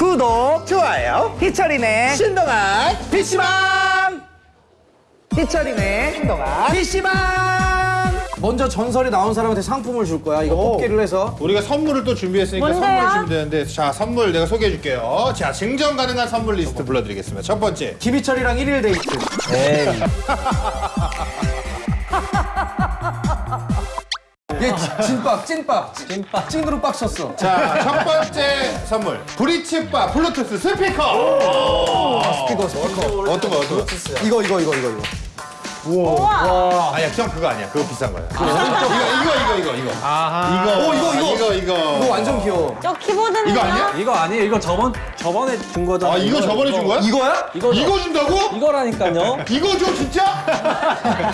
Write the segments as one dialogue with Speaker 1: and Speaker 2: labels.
Speaker 1: 구독,
Speaker 2: 좋아요.
Speaker 1: 희철이네,
Speaker 2: 신동아
Speaker 1: PC방! 희철이네,
Speaker 2: 신동아
Speaker 1: PC방! 먼저 전설이 나온 사람한테 상품을 줄 거야. 이거
Speaker 2: 오.
Speaker 1: 뽑기를 해서.
Speaker 2: 우리가 선물을 또 준비했으니까
Speaker 3: 뭔데요?
Speaker 2: 선물 주면 되는데 자 선물 내가 소개해 줄게요 자 증정 가능한 선물 리스트 불러드리겠습니다 첫 번째
Speaker 1: 김희철이랑 1일 데이트. 에이. 얘 진- 진박, 찐박. 찐박. 찐으로 빡 쳤어.
Speaker 2: 자 첫 번째 선물 브리츠 바 블루투스 스피커
Speaker 1: 스피커, 스피커.
Speaker 2: 어떤 거 어떤 거
Speaker 1: 이거, 이거, 이거, 이거, 이거.
Speaker 3: 우와.
Speaker 2: 아니야 형 그거 아니야 그거 비싼 거야 이거 이거 이거 이거 이거 아하 이거
Speaker 1: 오, 이거, 이거.
Speaker 2: 이거 이거
Speaker 1: 이거 완전 귀여워.
Speaker 3: 저 키보드는
Speaker 2: 이거 아니야?
Speaker 4: 이거 아니에요. 이거 저번 저번에 준 거잖아.
Speaker 2: 아 이거 저번에 준 거야?
Speaker 1: 이거야?
Speaker 4: 이거
Speaker 2: 이거 준다고?
Speaker 4: 이거라니까요.
Speaker 2: 이거 줘 진짜?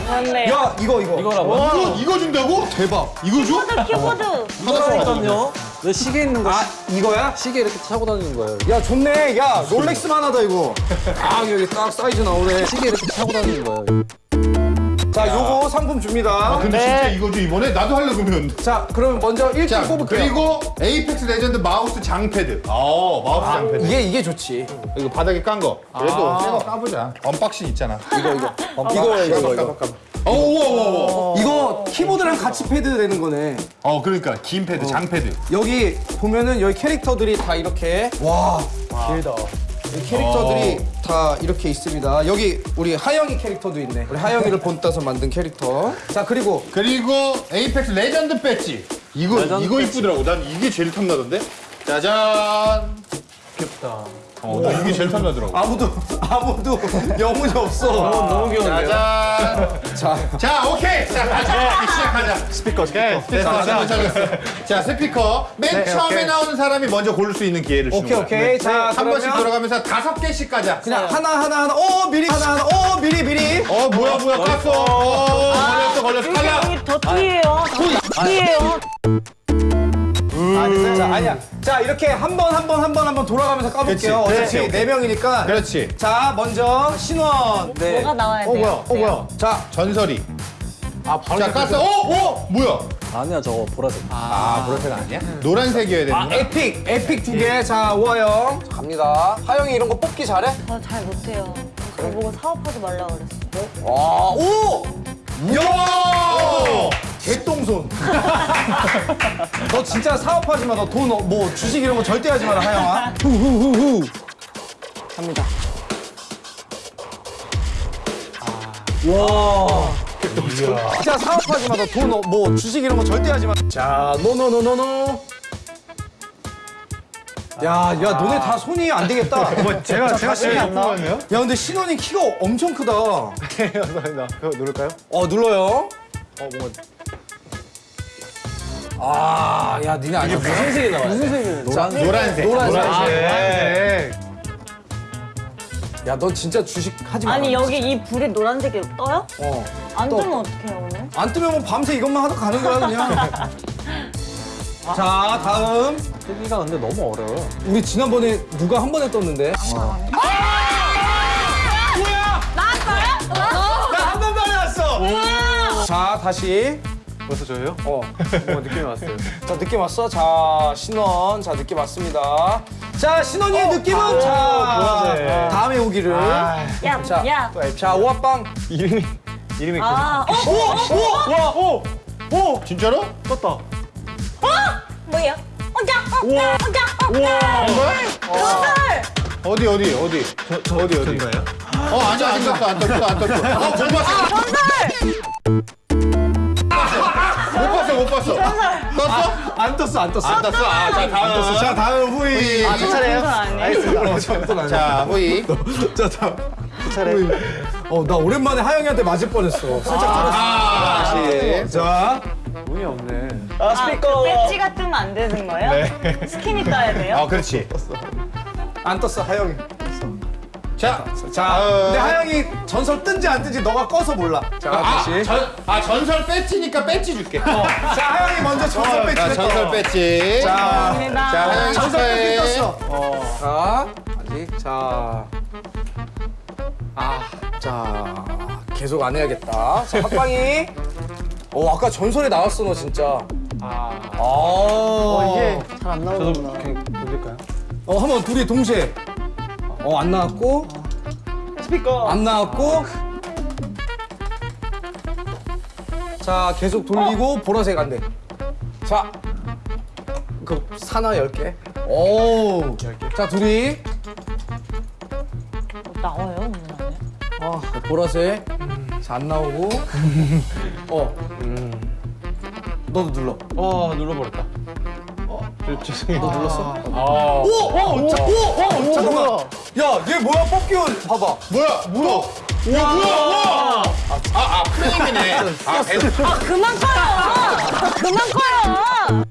Speaker 3: 맞네.
Speaker 1: 야, 이거, 이거.
Speaker 4: 이거라고.
Speaker 2: 이거 이거 준다고?
Speaker 1: 대박.
Speaker 2: 이거 줘?
Speaker 3: 키보드 키보드.
Speaker 4: 이거라니까요. 왜 시계 있는 거?
Speaker 1: 아, 이거야?
Speaker 4: 시계 이렇게 차고 다니는 거예요.
Speaker 1: 야, 좋네. 야, 롤렉스만 하다, 이거. 아, 여기 딱 사이즈 나오네.
Speaker 4: 시계 이렇게 차고 다니는 거예요.
Speaker 1: 자, 요거 상품 줍니다.
Speaker 2: 아 근데 진짜 이거 줘 이번에? 나도 하려 그러면.
Speaker 1: 자, 그러면 먼저 1등
Speaker 2: 자
Speaker 1: 뽑을게요.
Speaker 2: 그리고 에이펙스 레전드 마우스 장패드. 어 마우스 장패드.
Speaker 1: 이게, 이게 좋지.
Speaker 2: 이거 바닥에 깐 거. 그래도 새거 까보자. unboxing 있잖아.
Speaker 1: 이거, 이거. 이거, 이거, 이거.
Speaker 2: 어 우와 우와 우와.
Speaker 1: 이거 키보드랑 같이 패드 되는 거네.
Speaker 2: 어 그러니까 긴 패드 장패드.
Speaker 1: 여기 보면은 여기 캐릭터들이 다 이렇게 와. 길다. 이 캐릭터들이 다 이렇게 있습니다. 여기 우리 하영이 캐릭터도 있네. 우리 하영이를 본따서 만든 캐릭터. 자 그리고
Speaker 2: 그리고 에이펙스 레전드 배지 이거
Speaker 4: 레전드
Speaker 2: 이거
Speaker 4: 배지.
Speaker 2: 이쁘더라고 난 이게 제일 탐나던데 짜잔
Speaker 4: 귀엽다.
Speaker 2: 어 나 이게 제일 탐나더라고
Speaker 1: 아무도 아무도 영혼이 없어.
Speaker 4: 너무 귀여운데요.
Speaker 2: 짜잔 자자 오케이 자 가자 시작하자 스피커 스피커 됐어 됐어 됐어 자 스피커 맨 처음에
Speaker 1: 오케이.
Speaker 2: 나오는 사람이 먼저 고를 수 있는 기회를 주는
Speaker 1: 오케이 오케이.
Speaker 2: 자한
Speaker 1: 그러면
Speaker 2: 번씩 돌아가면서 다섯 개씩 가자
Speaker 1: 그냥 하나 하나 하나. 어 미리 하나 하나. 어 미리 미리.
Speaker 2: 어 뭐야 뭐야 깠어 어 걸렸어 걸렸어 탈락
Speaker 3: 더 뒤에요. 더 뒤에요.
Speaker 1: 아 됐어요. 자 아니야. 자 이렇게 한 번 한 번 한 번 한 번 돌아가면서 까볼게요.
Speaker 2: 그렇지,
Speaker 1: 어차피
Speaker 2: 그렇지,
Speaker 1: 네 명이니까.
Speaker 2: 그렇지
Speaker 1: 자 먼저 신원. 네.
Speaker 3: 뭐가 나와야 돼요?
Speaker 2: 어 뭐야 어 뭐야
Speaker 1: 자
Speaker 2: 전설이
Speaker 1: 아, 바로
Speaker 2: 자 깠어 어? 어? 뭐야
Speaker 4: 아니야 저거 보라색.
Speaker 2: 아 보라색 아니야? 노란색이어야
Speaker 1: 아,
Speaker 2: 되는
Speaker 1: epic, epic 두 개. 자, 오하영. 자, 갑니다. 하영이 이런 거 뽑기 잘해?
Speaker 3: 저 잘 못해요. 저보고 사업하지 말라 그랬어.
Speaker 1: 와, 오!
Speaker 2: 야!
Speaker 1: 개똥손. 너 진짜 사업하지 마. 너 돈, 어- 뭐, 주식 이런 거 절대 하지 마라, 하영아. 후후후후. 갑니다.
Speaker 4: 와.
Speaker 1: 진짜 사업하지 마. 너 돈, 어- 뭐, 주식 이런 거 절대 하지 마. 자, 노노노노노. 야, 야, 너네 다 손이 안 되겠다. 뭐, 제가, 제가 신이 안 나. 야, 근데 신원이 키가 엄청 크다.
Speaker 2: 그거 누를까요?
Speaker 1: 어 눌러요. 어 뭔가. 아, 야, 니네 아니야. 무슨 색이 나와? 무슨 색이? 노란색.
Speaker 2: 노란색
Speaker 1: 노란색. 야, 넌 진짜 주식 하지 마.
Speaker 3: 아니 여기 이 불이 노란색이 떠요?
Speaker 1: 어.
Speaker 3: 안
Speaker 1: 떠.
Speaker 3: 뜨면 어떡해요 오늘?
Speaker 1: 안 뜨면 뭐 밤새 이것만 하다 가는 거야 그냥. 자, 다음.
Speaker 4: 뜨기가 근데 너무 어려워요.
Speaker 1: 우리 지난번에 누가 한 번에 떴는데?
Speaker 3: 나왔어요?
Speaker 1: 나한 번만에 왔어. 자, 다시.
Speaker 4: 벌써 저예요?
Speaker 1: 어.
Speaker 4: 뭐 느낌이 왔어요.
Speaker 1: 자, 느낌 왔어? 자, 신원. 자, 느낌 왔습니다. 자, 신원이의 느낌은 자,
Speaker 4: 보라색.
Speaker 1: 다음에 오기를.
Speaker 3: 야,
Speaker 1: 자,
Speaker 3: 야.
Speaker 1: 자, 오합방.
Speaker 4: 이름이 이름이
Speaker 3: 아, 어, 어, 어,
Speaker 4: 와, 오, 오,
Speaker 2: 진짜로?
Speaker 4: 떴다.
Speaker 3: 어? 뭐야? 어자, 어자, 어자, 어자. 전설.
Speaker 2: 어디 어디 어디 저, 저 어디 어디 어 아니야 안 떴어 안 떴어 안 떴어 어못 봤어
Speaker 3: 전설.
Speaker 2: 못 봤어 떴어?
Speaker 1: 안 떴어, 안 떴어.
Speaker 2: 안 떴어 아 자 다음
Speaker 1: 자, 다음 후이.
Speaker 2: 아,
Speaker 3: 저 차례요? 아니에요?
Speaker 2: 자 후이
Speaker 1: 자, 다음. 후이. 어, 나 오랜만에 하영이한테 맞을 뻔했어. 살짝
Speaker 2: 아 다시
Speaker 1: 자,
Speaker 4: 운이 없네.
Speaker 3: 아, 스피커. 배지가 뜨면 안 되는 거예요? 스킨이 떠야 돼요?
Speaker 2: 어 그렇지
Speaker 1: 안 떴어, 하영이.
Speaker 2: 자
Speaker 1: 자,
Speaker 2: 어.
Speaker 1: 근데 하영이 전설 뜬지 안 뜬지 너가 꺼서 몰라. 자,
Speaker 2: 아,
Speaker 1: 다시.
Speaker 2: 전, 아 전설 배지니까 배지 줄게
Speaker 1: 자, 하영이 먼저 전설 배치
Speaker 2: 자 전설 배지
Speaker 1: 자,
Speaker 3: 감사합니다.
Speaker 2: 자 하영이
Speaker 1: 전설 배치 떴어. 어. 자, 아직. 자. 아, 자. 계속 안 해야겠다. 자, 합방이. 어, 아까 전설에 나왔어, 너 진짜. 아. 어, 이게.
Speaker 4: 저도 그냥 돌릴까요?
Speaker 1: 어 한번 둘이 동시에 어 안 나왔고
Speaker 4: 스피커.
Speaker 1: 안 나왔고 자 계속 돌리고 보라색 안돼 자 그 사나 10개 오자 둘이
Speaker 3: 나와요, 문 안에?
Speaker 1: 어, 보라색 자 안 나오고 어 너도 눌러
Speaker 4: 어 눌러버렸다. 어 죄송해요.
Speaker 1: 너 눌렀어?
Speaker 4: 아.
Speaker 1: 오! 오! 오! 오! 잠깐만 야얘 뭐야 뽑기원 봐봐
Speaker 2: 뭐야? 뭐야? 와 뭐야? 와! 아, 아 프레임이네. 아, 배-
Speaker 3: 아, 그만 꺼요! 그만 꺼요!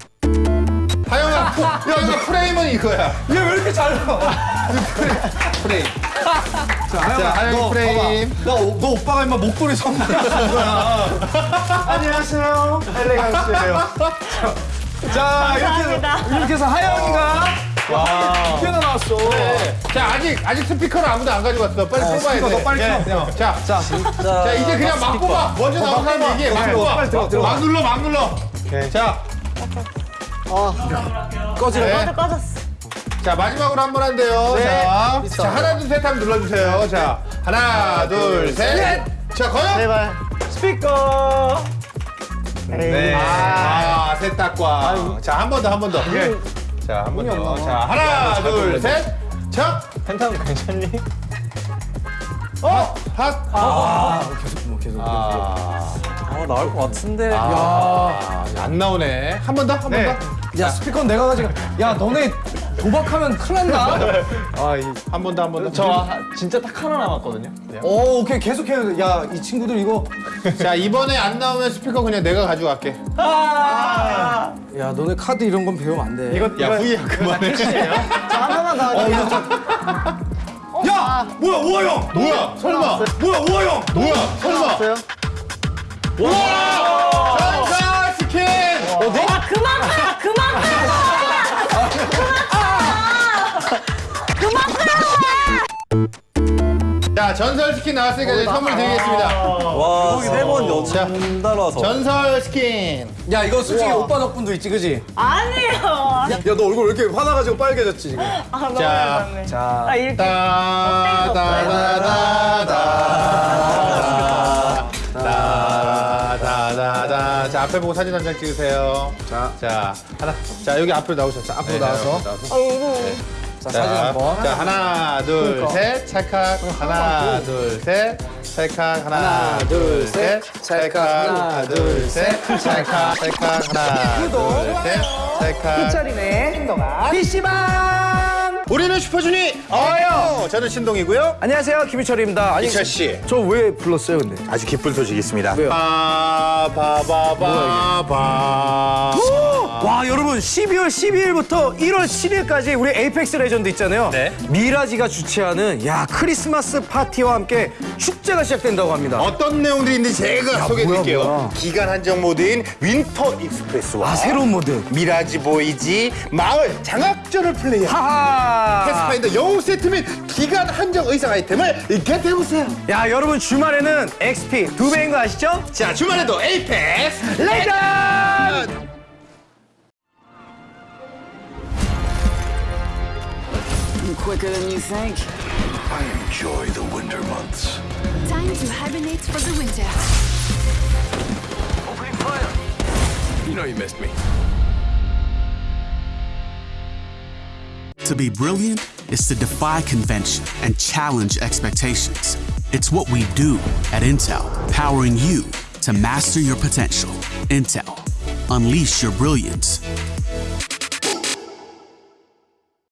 Speaker 2: 하영아, 프- 야 이거 프레임은 이거야.
Speaker 1: 얘 왜 이렇게 잘 나와
Speaker 2: 프레임.
Speaker 1: 자,
Speaker 2: 자, 하영이
Speaker 1: 너
Speaker 2: 프레임.
Speaker 1: 나, 오- 너 오빠가 임마 목도리 선물해준 거야. 안녕하세요. 엘레강스예요. 자, 이렇게,
Speaker 3: 감사합니다.
Speaker 1: 해서- 이렇게 해서 하영이가 와, 두개나 나왔어.
Speaker 2: 자 아직 아직 스피커를 아무도 안 가지고 왔어. 빨리 뽑아야
Speaker 1: 스피커
Speaker 2: 돼.
Speaker 1: 너 빨리
Speaker 2: 예.
Speaker 1: 켜.
Speaker 2: 자,
Speaker 1: 자,
Speaker 2: 자 이제 그냥 막 뽑아. 먼저 나온 사람 얘기해. 막 뽑아. 막 눌러, 막 눌러. 자,
Speaker 1: 꺼지라.
Speaker 2: 네.
Speaker 3: 꺼져, 꺼졌어.
Speaker 2: 자 마지막으로 한 번 한대요.
Speaker 1: 네.
Speaker 2: 자. 자 하나 둘셋 하면 눌러주세요. 자 하나 둘 셋. 자 거요.
Speaker 4: 제발. 스피커. 네.
Speaker 2: 아 세탁과. 자 한 번 더 한 번 더. 자 한 번 더. 자 하나 둘 셋. 자
Speaker 4: 펜타곤 괜찮니?
Speaker 2: 어, 핫.
Speaker 1: 아, 계속, 뭐, 계속.
Speaker 2: 아,
Speaker 4: 아 나올 것 같은데.
Speaker 2: 아, 안 나오네. 한 번 더, 한 번
Speaker 4: 네.
Speaker 2: 더.
Speaker 1: 야, 스피커는 내가 가지고. 야, 너네 도박하면 큰일 난다.
Speaker 4: 아 이.
Speaker 2: 한번 더, 한 번 더.
Speaker 4: 저 하- 진짜 딱 하나 남았거든요.
Speaker 1: 오, 오케이. 계속 해야 돼. 야, 이 친구들 이거.
Speaker 2: 자 이번에 안 나오면 스피커 그냥 내가 가져갈게.
Speaker 4: 아.
Speaker 1: 야, 너네 카드 이런 건 배우면 안 돼.
Speaker 4: 이거
Speaker 2: 야 후이야 그만해.
Speaker 4: 저 하나만 더.
Speaker 1: 어, 이거 참. 야! 뭐야, 우아형!
Speaker 2: 뭐야? 설마?
Speaker 1: 뭐야, 우아형!
Speaker 2: 뭐야? 설마? 와! 자 전설 스킨 나왔으니까 이제 선물 드리겠습니다.
Speaker 4: 와 세번 연달아서.
Speaker 2: 전설 스킨.
Speaker 1: 야, 이거 솔직히 오빠 덕분도 있지, 그지?
Speaker 3: 아니에요.
Speaker 1: 야, 너 얼굴 왜 이렇게 화나가지고 빨개졌지, 지금?
Speaker 3: 아, 너무
Speaker 2: 자,
Speaker 3: 열받네.
Speaker 1: 자,
Speaker 3: 아, 이렇게.
Speaker 2: 다다다다다다다다다다 자 앞에 보고 사진 한장 찍으세요.
Speaker 1: 자.
Speaker 2: 자 하나. 자 여기 앞으로 나오셨어. 앞으로
Speaker 1: 앞으로 나와서. 자, 사진
Speaker 2: 자,
Speaker 1: 한 번.
Speaker 2: 자 하나 둘
Speaker 1: 그러니까.
Speaker 2: 셋 찰칵 하나 둘 셋 찰칵 하나 둘
Speaker 1: 둘,
Speaker 2: 셋
Speaker 1: 셋,
Speaker 2: 찰칵
Speaker 1: 찰칵,
Speaker 2: 하나 둘 셋 찰칵 찰칵 하나 둘 셋 찰칵
Speaker 1: 짜리네. 신동아. PC방!
Speaker 2: 우리는 슈퍼주니 어요 저는 신동이고요
Speaker 1: 안녕하세요, 김희철입니다. 아니,
Speaker 2: 이철 씨
Speaker 1: 저 왜 불렀어요, 근데?
Speaker 2: 아주 기쁜 소식이 있습니다
Speaker 1: 왜요?
Speaker 2: 바바바바바
Speaker 1: 와 여러분 12월 12일부터 1월 7일까지 우리 에이펙스 레전드 있잖아요.
Speaker 2: 네.
Speaker 1: 미라지가 주최하는 야 크리스마스 파티와 함께 축제가 시작된다고 합니다.
Speaker 2: 어떤 내용들이 있는지 제가 소개해드릴게요. 기간 한정 모드인 Winter Express와
Speaker 1: 아 새로운 모드.
Speaker 2: Mirage Voyage 마을 장악전을 플레이한
Speaker 1: 하하.
Speaker 2: 패스파인더 영웅 세트 및 기간 한정 의상 아이템을 get해보세요
Speaker 1: 야 여러분 주말에는 XP 두 배인 거 아시죠?
Speaker 2: 자 주말에도 에이펙스
Speaker 1: 레전드.
Speaker 5: quicker than you think.
Speaker 6: I enjoy the winter months.
Speaker 7: Time to hibernate for the winter.
Speaker 6: Opening fire! You know you missed me.
Speaker 8: To be brilliant is to defy convention and challenge expectations. It's what we do at Intel, powering you to master your potential. Intel, unleash your brilliance.